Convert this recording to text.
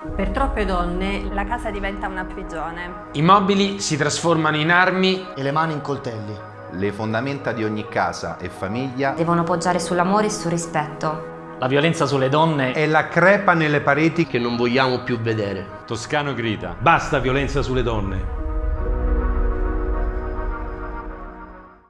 Per troppe donne la casa diventa una prigione. I mobili si trasformano in armi e le mani in coltelli. Le fondamenta di ogni casa e famiglia devono poggiare sull'amore e sul rispetto. La violenza sulle donne è la crepa nelle pareti che non vogliamo più vedere. Toscano grida, basta violenza sulle donne.